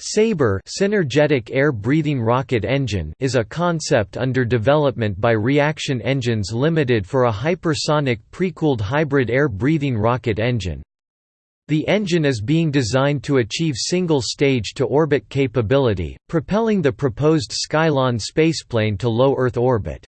Sabre synergetic air-breathing rocket engine is a concept under development by Reaction Engines Limited for a hypersonic pre-cooled hybrid air-breathing rocket engine. The engine is being designed to achieve single-stage to orbit capability, propelling the proposed Skylon spaceplane to low Earth orbit.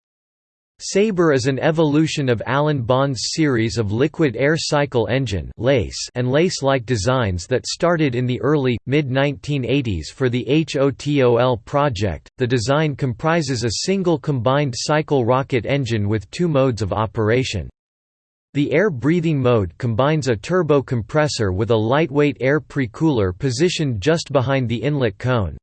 Sabre is an evolution of Alan Bond's series of liquid air cycle engine and LACE-like designs that started in the early, mid-1980s for the HOTOL project. The design comprises a single combined cycle rocket engine with two modes of operation. The air-breathing mode combines a turbo compressor with a lightweight air pre-cooler positioned just behind the inlet cone.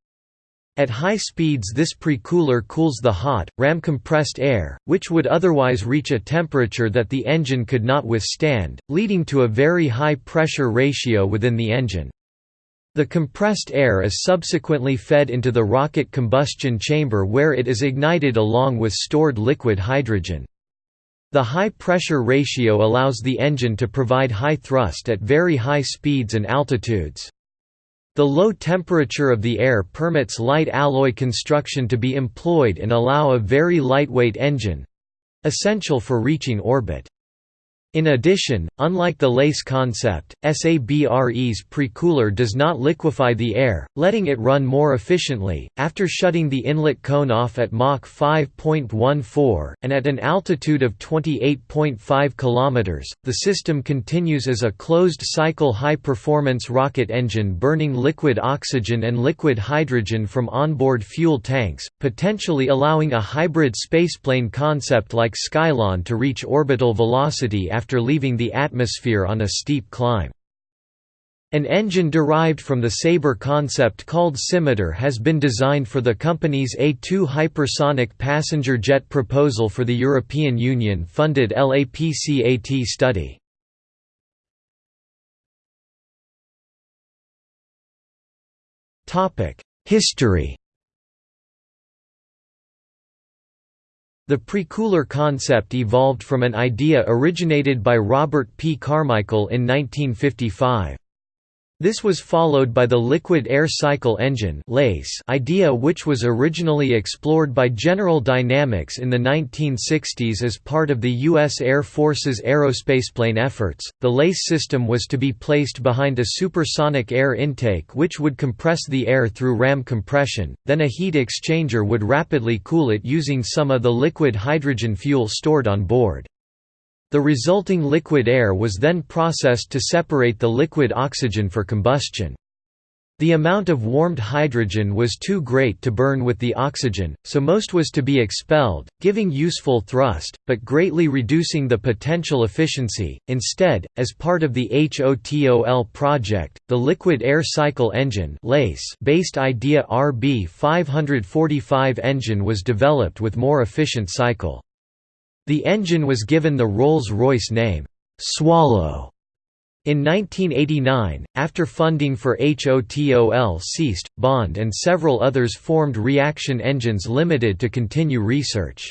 At high speeds this pre-cooler cools the hot, ram-compressed air, which would otherwise reach a temperature that the engine could not withstand, leading to a very high pressure ratio within the engine. The compressed air is subsequently fed into the rocket combustion chamber where it is ignited along with stored liquid hydrogen. The high pressure ratio allows the engine to provide high thrust at very high speeds and altitudes. The low temperature of the air permits light alloy construction to be employed and allow a very lightweight engine—essential for reaching orbit. In addition, unlike the LACE concept, SABRE's precooler does not liquefy the air, letting it run more efficiently. After shutting the inlet cone off at Mach 5.14 and at an altitude of 28.5 km, the system continues as a closed-cycle high-performance rocket engine burning liquid oxygen and liquid hydrogen from onboard fuel tanks, potentially allowing a hybrid spaceplane concept like Skylon to reach orbital velocity after after leaving the atmosphere on a steep climb. An engine derived from the Sabre concept called Scimitar has been designed for the company's A2 hypersonic passenger jet proposal for the European Union-funded LAPCAT study. History The pre-cooler concept evolved from an idea originated by Robert P. Carmichael in 1955. This was followed by the liquid air cycle engine idea which was originally explored by General Dynamics in the 1960s as part of the U.S. Air Force's aerospaceplane efforts. The LACE system was to be placed behind a supersonic air intake which would compress the air through ram compression, then a heat exchanger would rapidly cool it using some of the liquid hydrogen fuel stored on board. The resulting liquid air was then processed to separate the liquid oxygen for combustion. The amount of warmed hydrogen was too great to burn with the oxygen, so most was to be expelled, giving useful thrust, but greatly reducing the potential efficiency. Instead, as part of the HOTOL project, the liquid air cycle engine based idea RB 545 engine was developed with more efficient cycle. The engine was given the Rolls-Royce name, Swallow. In 1989, after funding for HOTOL ceased, Bond and several others formed Reaction Engines Limited to continue research.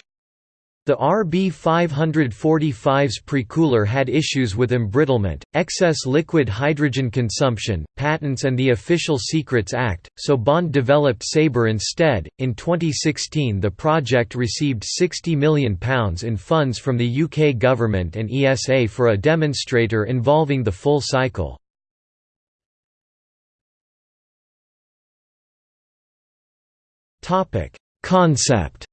The RB545's precooler had issues with embrittlement, excess liquid hydrogen consumption, patents and the Official Secrets Act, so Bond developed Sabre instead. In 2016, the project received £60 million in funds from the UK government and ESA for a demonstrator involving the full cycle. Concept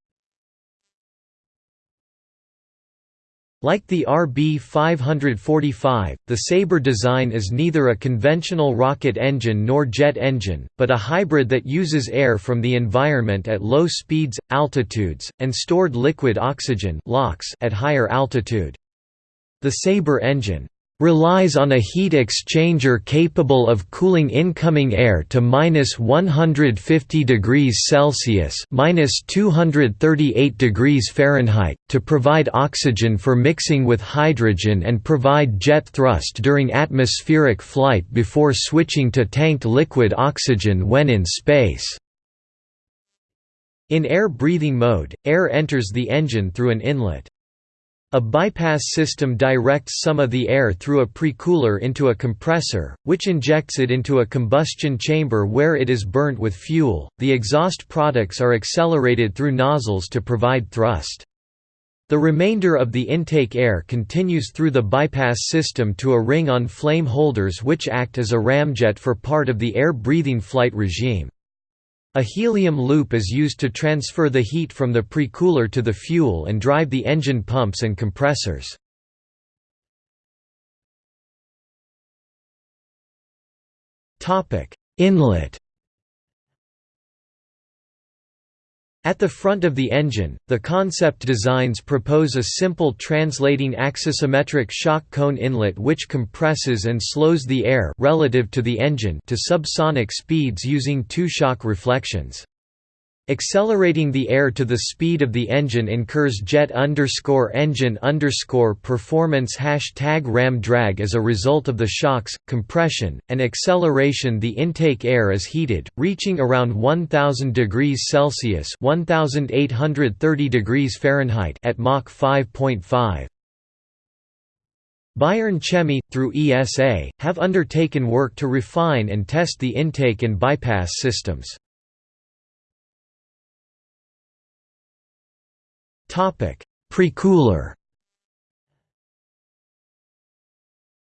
Like the RB545, the Sabre design is neither a conventional rocket engine nor jet engine, but a hybrid that uses air from the environment at low speeds, altitudes, and stored liquid oxygen at higher altitude. The Sabre engine relies on a heat exchanger capable of cooling incoming air to minus 150 degrees Celsius minus 238 degrees Fahrenheit, to provide oxygen for mixing with hydrogen and provide jet thrust during atmospheric flight before switching to tanked liquid oxygen when in space. In air-breathing mode, air enters the engine through an inlet. A bypass system directs some of the air through a precooler into a compressor, which injects it into a combustion chamber where it is burnt with fuel. The exhaust products are accelerated through nozzles to provide thrust. The remainder of the intake air continues through the bypass system to a ring on flame holders which act as a ramjet for part of the air-breathing flight regime. A helium loop is used to transfer the heat from the precooler to the fuel and drive the engine pumps and compressors. Inlet At the front of the engine, the concept designs propose a simple translating axisymmetric shock cone inlet which compresses and slows the air relative to the engine to subsonic speeds using two shock reflections. Accelerating the air to the speed of the engine incurs jet underscore engine underscore performance hashtag ram drag as a result of the shocks, compression, and acceleration the intake air is heated, reaching around 1000 degrees Celsius 1830 degrees Fahrenheit at Mach 5.5. Bayern Chemie, through ESA, have undertaken work to refine and test the intake and bypass systems. Precooler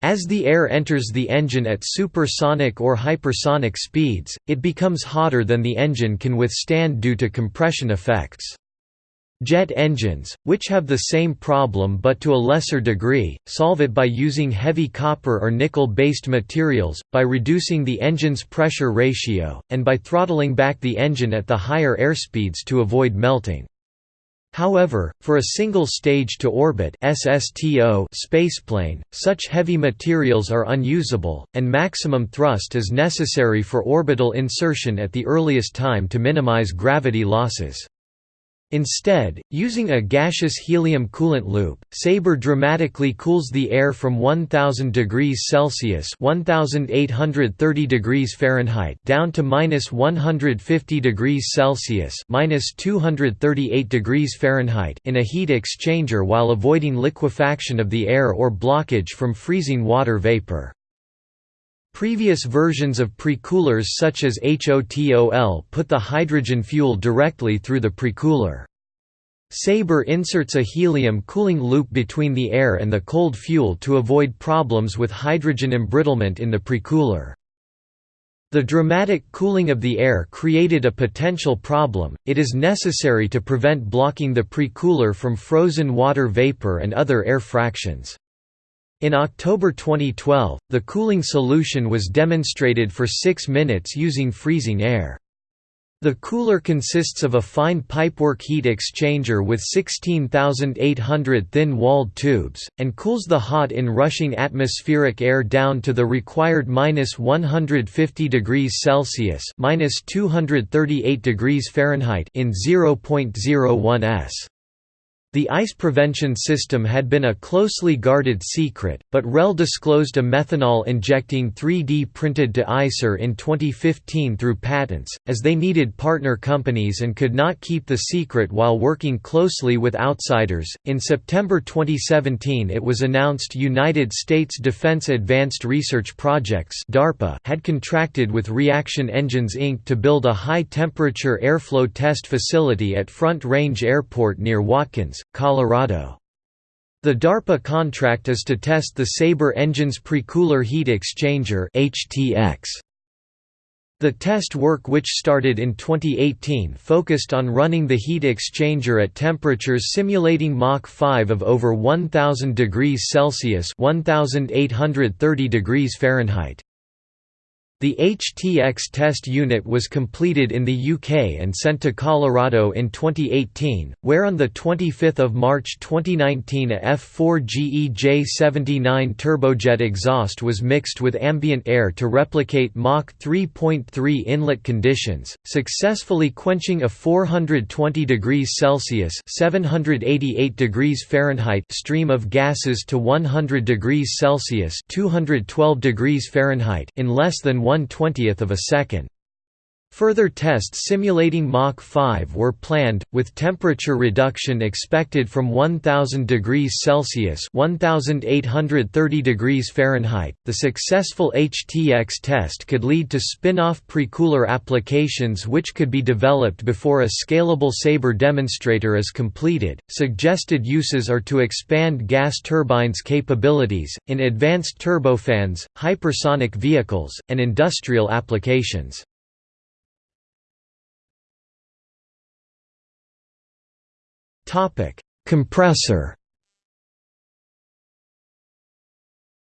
As the air enters the engine at supersonic or hypersonic speeds, it becomes hotter than the engine can withstand due to compression effects. Jet engines, which have the same problem but to a lesser degree, solve it by using heavy copper or nickel-based materials, by reducing the engine's pressure ratio, and by throttling back the engine at the higher airspeeds to avoid melting. However, for a single stage-to-orbit SSTO spaceplane, such heavy materials are unusable, and maximum thrust is necessary for orbital insertion at the earliest time to minimize gravity losses. Instead, using a gaseous helium coolant loop, Sabre dramatically cools the air from 1000 degrees Celsius (1830 degrees Fahrenheit) down to minus 150 degrees Celsius (minus 238 degrees Fahrenheit) in a heat exchanger while avoiding liquefaction of the air or blockage from freezing water vapor. Previous versions of precoolers such as HOTOL put the hydrogen fuel directly through the precooler. Sabre inserts a helium cooling loop between the air and the cold fuel to avoid problems with hydrogen embrittlement in the precooler. The dramatic cooling of the air created a potential problem, it is necessary to prevent blocking the precooler from frozen water vapor and other air fractions. In October 2012, the cooling solution was demonstrated for 6 minutes using freezing air. The cooler consists of a fine pipework heat exchanger with 16,800 thin-walled tubes, and cools the hot in rushing atmospheric air down to the required minus 150 degrees Celsius minus 238 degrees Fahrenheit in 0.01 s. The ice prevention system had been a closely guarded secret, but REL disclosed a methanol-injecting 3D printed deicer in 2015 through patents, as they needed partner companies and could not keep the secret while working closely with outsiders. In September 2017 it was announced United States Defense Advanced Research Projects DARPA had contracted with Reaction Engines Inc. to build a high-temperature airflow test facility at Front Range Airport near Watkins, Colorado. The DARPA contract is to test the Sabre engine's precooler heat exchanger HTX. The test work which started in 2018 focused on running the heat exchanger at temperatures simulating Mach 5 of over 1000 degrees Celsius 1830 degrees Fahrenheit. The HTX test unit was completed in the UK and sent to Colorado in 2018, where on 25 March 2019 a F4GE J79 turbojet exhaust was mixed with ambient air to replicate Mach 3.3 inlet conditions, successfully quenching a 420 degrees Celsius 788 degrees Fahrenheit stream of gases to 100 degrees Celsius 212 degrees Fahrenheit in less than one twentieth of a second. Further tests simulating Mach 5 were planned, with temperature reduction expected from 1000 degrees Celsius (1830 degrees Fahrenheit). The successful HTX test could lead to spin-off precooler applications which could be developed before a scalable Sabre demonstrator is completed. Suggested uses are to expand gas turbines capabilities in advanced turbofans, hypersonic vehicles, and industrial applications. Compressor.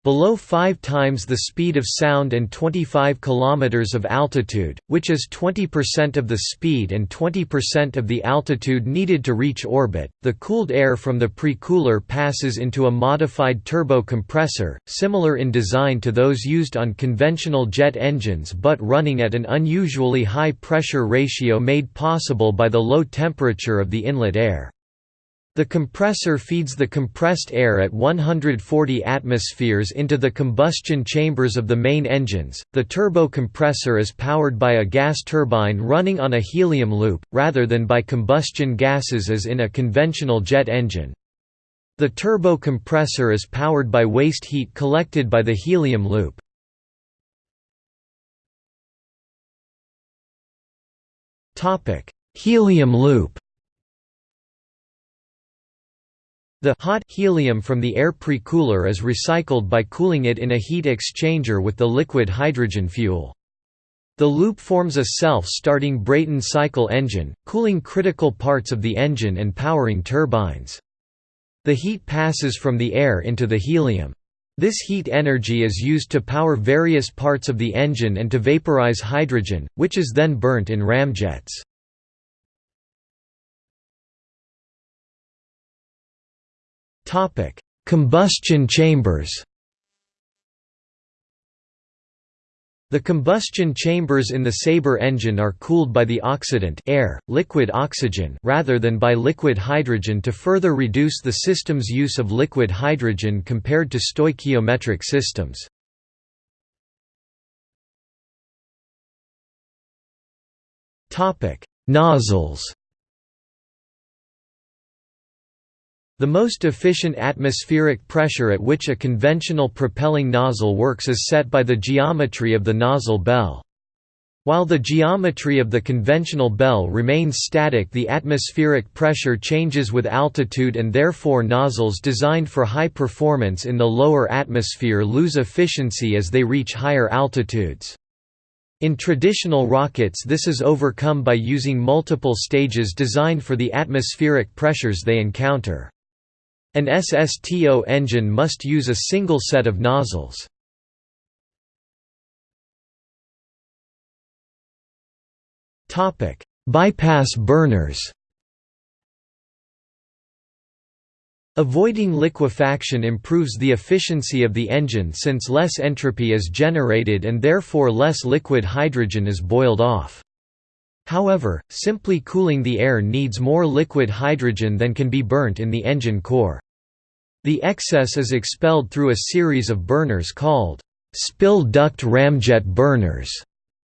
Below 5 times the speed of sound and 25 km of altitude, which is 20% of the speed and 20% of the altitude needed to reach orbit, the cooled air from the pre-cooler passes into a modified turbo compressor, similar in design to those used on conventional jet engines but running at an unusually high pressure ratio made possible by the low temperature of the inlet air. The compressor feeds the compressed air at 140 atmospheres into the combustion chambers of the main engines. The turbo compressor is powered by a gas turbine running on a helium loop, rather than by combustion gases as in a conventional jet engine. The turbo compressor is powered by waste heat collected by the helium loop. Helium loop The hot helium from the air pre-cooler is recycled by cooling it in a heat exchanger with the liquid hydrogen fuel. The loop forms a self-starting Brayton cycle engine, cooling critical parts of the engine and powering turbines. The heat passes from the air into the helium. This heat energy is used to power various parts of the engine and to vaporize hydrogen, which is then burnt in ramjets. Topic: Combustion chambers. The combustion chambers in the Sabre engine are cooled by the oxidant air, liquid oxygen rather than by liquid hydrogen to further reduce the system's use of liquid hydrogen compared to stoichiometric systems. Nozzles The most efficient atmospheric pressure at which a conventional propelling nozzle works is set by the geometry of the nozzle bell. While the geometry of the conventional bell remains static the atmospheric pressure changes with altitude and therefore nozzles designed for high performance in the lower atmosphere lose efficiency as they reach higher altitudes. In traditional rockets this is overcome by using multiple stages designed for the atmospheric pressures they encounter. An SSTO engine must use a single set of nozzles. Bypass burners Avoiding liquefaction improves the efficiency of the engine since less entropy is generated and therefore less liquid hydrogen is boiled off. However, simply cooling the air needs more liquid hydrogen than can be burnt in the engine core. The excess is expelled through a series of burners called spill duct ramjet burners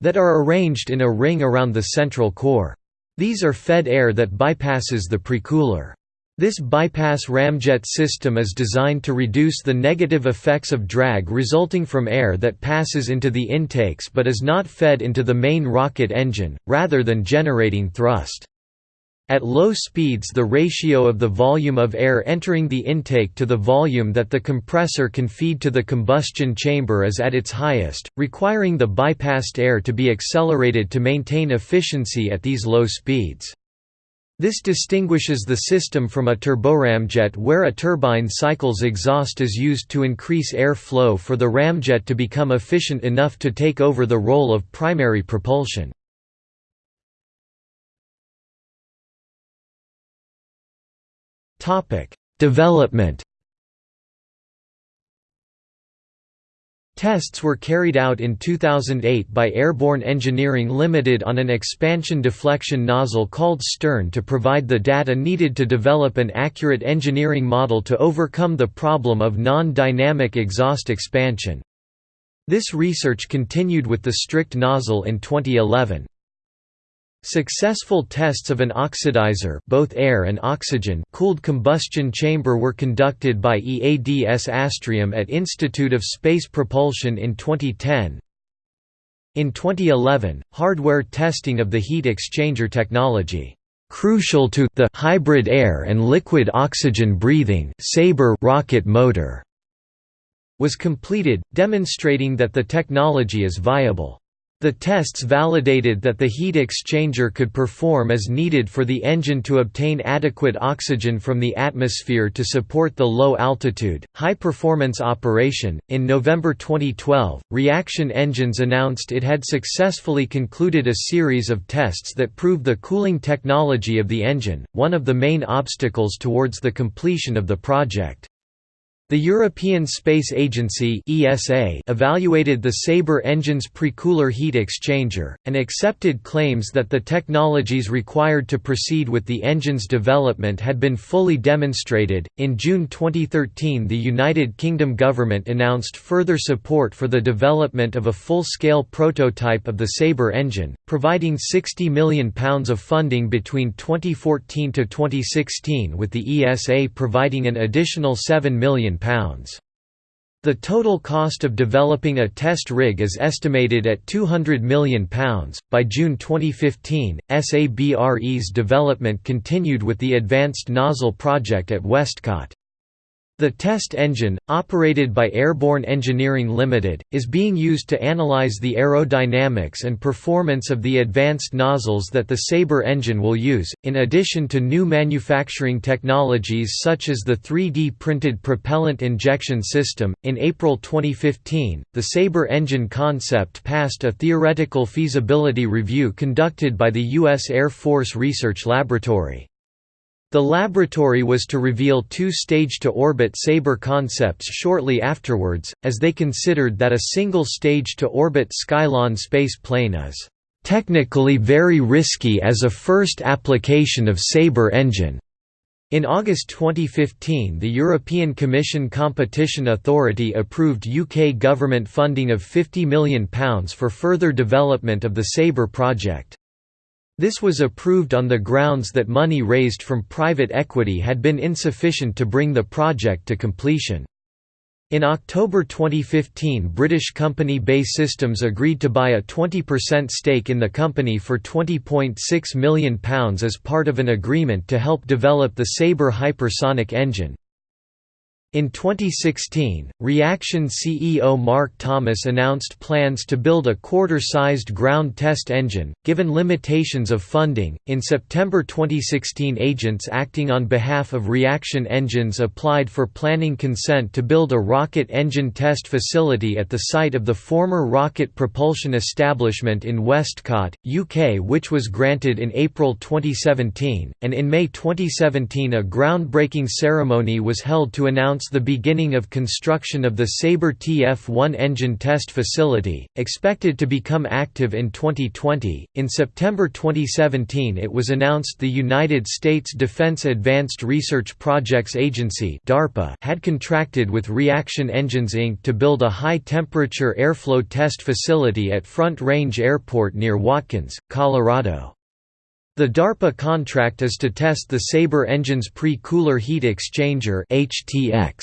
that are arranged in a ring around the central core. These are fed air that bypasses the precooler. This bypass ramjet system is designed to reduce the negative effects of drag resulting from air that passes into the intakes but is not fed into the main rocket engine, rather than generating thrust. At low speeds the ratio of the volume of air entering the intake to the volume that the compressor can feed to the combustion chamber is at its highest, requiring the bypassed air to be accelerated to maintain efficiency at these low speeds. This distinguishes the system from a turboramjet where a turbine cycle's exhaust is used to increase air flow for the ramjet to become efficient enough to take over the role of primary propulsion. Topic: Development. Tests were carried out in 2008 by Airborne Engineering Limited on an expansion deflection nozzle called Stern to provide the data needed to develop an accurate engineering model to overcome the problem of non-dynamic exhaust expansion. This research continued with the strict nozzle in 2011. Successful tests of an oxidizer both air and oxygen cooled combustion chamber were conducted by EADS Astrium at Institute of Space Propulsion in 2010. In 2011, hardware testing of the heat exchanger technology crucial to the hybrid air and liquid oxygen breathing Sabre rocket motor was completed, demonstrating that the technology is viable. The tests validated that the heat exchanger could perform as needed for the engine to obtain adequate oxygen from the atmosphere to support the low altitude, high performance operation. In November 2012, Reaction Engines announced it had successfully concluded a series of tests that proved the cooling technology of the engine, one of the main obstacles towards the completion of the project. The European Space Agency (ESA) evaluated the Sabre engine's precooler heat exchanger and accepted claims that the technologies required to proceed with the engine's development had been fully demonstrated. In June 2013, the United Kingdom government announced further support for the development of a full-scale prototype of the Sabre engine, providing 60 million pounds of funding between 2014 to 2016 with the ESA providing an additional 7 million the total cost of developing a test rig is estimated at £200 million. By June 2015, SABRE's development continued with the Advanced Nozzle project at Westcott. The test engine, operated by Airborne Engineering Limited, is being used to analyze the aerodynamics and performance of the advanced nozzles that the Sabre engine will use, in addition to new manufacturing technologies such as the 3D printed propellant injection system. In April 2015, the Sabre engine concept passed a theoretical feasibility review conducted by the U.S. Air Force Research Laboratory. The laboratory was to reveal two stage-to-orbit Sabre concepts shortly afterwards, as they considered that a single stage-to-orbit Skylon space plane is "...technically very risky as a first application of Sabre engine." In August 2015 the European Commission Competition Authority approved UK government funding of £50 million for further development of the Sabre project. This was approved on the grounds that money raised from private equity had been insufficient to bring the project to completion. In October 2015 British company BAE Systems agreed to buy a 20% stake in the company for £20.6 million as part of an agreement to help develop the Sabre hypersonic engine. In 2016, Reaction CEO Mark Thomas announced plans to build a quarter-sized ground test engine, given limitations of funding. In September 2016, agents acting on behalf of Reaction Engines applied for planning consent to build a rocket engine test facility at the site of the former rocket propulsion establishment in Westcott, UK, which was granted in April 2017, and in May 2017 a groundbreaking ceremony was held to announce announced the beginning of construction of the Sabre TF1 engine test facility, expected to become active in 2020. In September 2017, it was announced the United States Defense Advanced Research Projects Agency (DARPA) had contracted with Reaction Engines Inc. to build a high-temperature airflow test facility at Front Range Airport near Watkins, Colorado. The DARPA contract is to test the Sabre engine's pre-cooler heat exchanger HTX.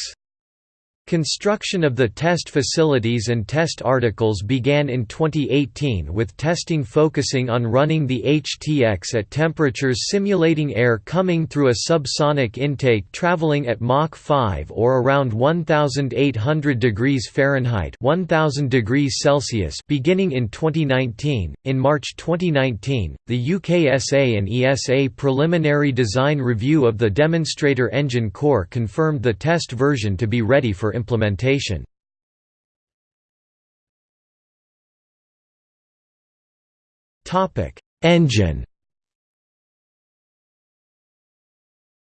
Construction of the test facilities and test articles began in 2018 with testing focusing on running the HTX at temperatures simulating air coming through a subsonic intake traveling at Mach 5 or around 1800 degrees Fahrenheit 1000 degrees Celsius beginning in 2019. In March 2019, the UKSA and ESA preliminary design review of the demonstrator engine core confirmed the test version to be ready for implementation. Engine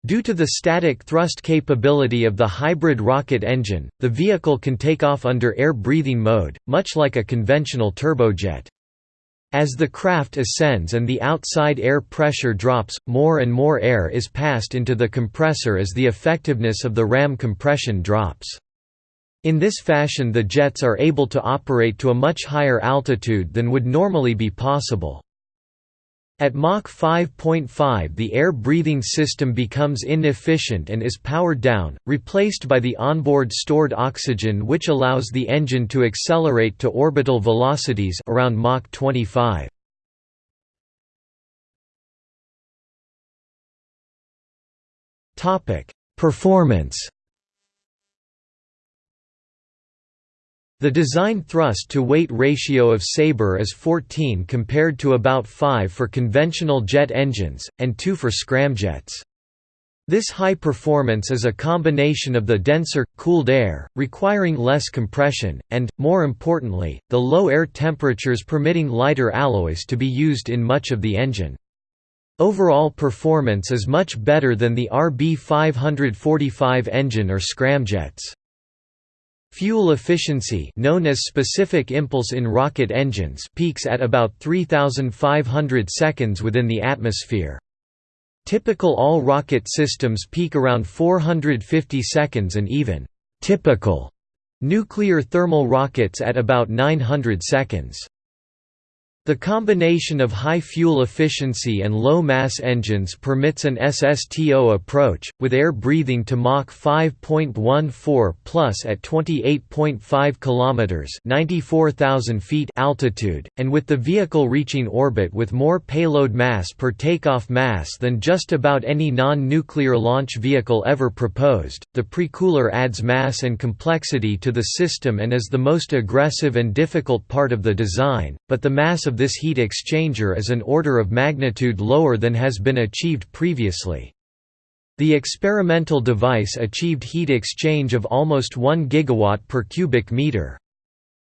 Due to the static thrust capability of the hybrid rocket engine, the vehicle can take off under air-breathing mode, much like a conventional turbojet. As the craft ascends and the outside air pressure drops, more and more air is passed into the compressor as the effectiveness of the ram compression drops. In this fashion the jets are able to operate to a much higher altitude than would normally be possible. At Mach 5.5 the air-breathing system becomes inefficient and is powered down, replaced by the onboard stored oxygen which allows the engine to accelerate to orbital velocities around Mach 25. Performance The design thrust-to-weight ratio of Sabre is 14 compared to about 5 for conventional jet engines, and 2 for scramjets. This high performance is a combination of the denser, cooled air, requiring less compression, and, more importantly, the low air temperatures permitting lighter alloys to be used in much of the engine. Overall performance is much better than the RB545 engine or scramjets. Fuel efficiency known as specific impulse in rocket engines peaks at about 3,500 seconds within the atmosphere. Typical all-rocket systems peak around 450 seconds and even «typical» nuclear thermal rockets at about 900 seconds. The combination of high fuel efficiency and low mass engines permits an SSTO approach, with air breathing to Mach 5.14 plus at 28.5 km (94,000 feet) altitude, and with the vehicle reaching orbit with more payload mass per takeoff mass than just about any non-nuclear launch vehicle ever proposed. The precooler adds mass and complexity to the system and is the most aggressive and difficult part of the design, but the mass of this heat exchanger is an order of magnitude lower than has been achieved previously. The experimental device achieved heat exchange of almost 1 gigawatt per cubic meter.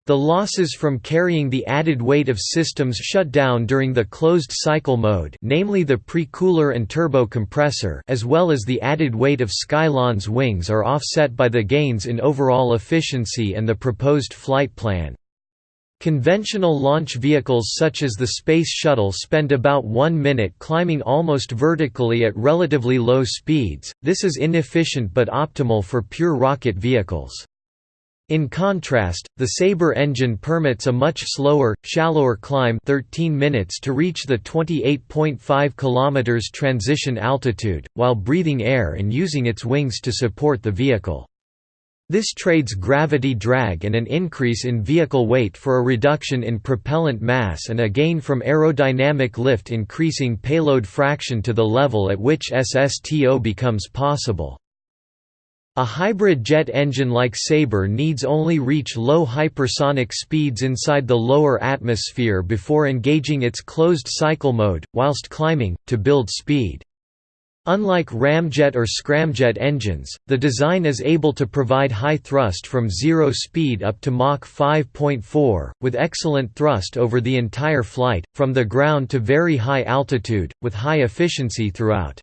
The losses from carrying the added weight of systems shut down during the closed cycle mode namely the pre-cooler and turbo compressor as well as the added weight of Skylon's wings are offset by the gains in overall efficiency and the proposed flight plan. Conventional launch vehicles such as the Space Shuttle spend about one minute climbing almost vertically at relatively low speeds, this is inefficient but optimal for pure rocket vehicles. In contrast, the Sabre engine permits a much slower, shallower climb 13 minutes to reach the 28.5 km transition altitude, while breathing air and using its wings to support the vehicle. This trades gravity drag and an increase in vehicle weight for a reduction in propellant mass and a gain from aerodynamic lift increasing payload fraction to the level at which SSTO becomes possible. A hybrid jet engine like Sabre needs only reach low hypersonic speeds inside the lower atmosphere before engaging its closed cycle mode, whilst climbing, to build speed. Unlike ramjet or scramjet engines, the design is able to provide high thrust from zero speed up to Mach 5.4, with excellent thrust over the entire flight, from the ground to very high altitude, with high efficiency throughout.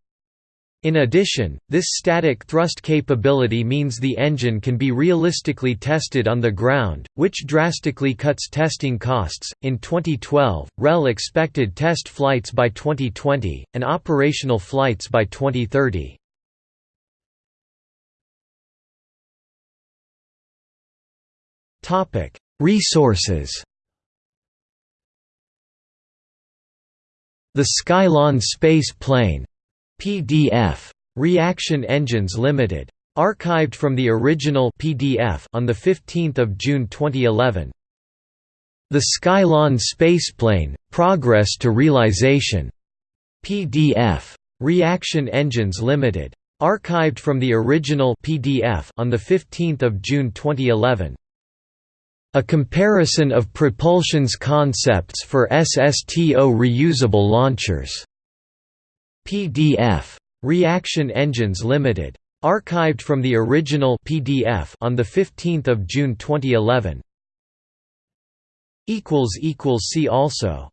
In addition, this static thrust capability means the engine can be realistically tested on the ground, which drastically cuts testing costs. In 2012, REL expected test flights by 2020 and operational flights by 2030. Topic: Resources. The Skylon space plane PDF. Reaction Engines Limited. Archived from the original PDF on the 15th of June 2011. The Skylon spaceplane: Progress to Realization. PDF. Reaction Engines Limited. Archived from the original PDF on the 15th of June 2011. A comparison of propulsion's concepts for SSTO reusable launchers. PDF. Reaction Engines Limited. Archived from the original PDF on the 15th of June 2011. equals equals see also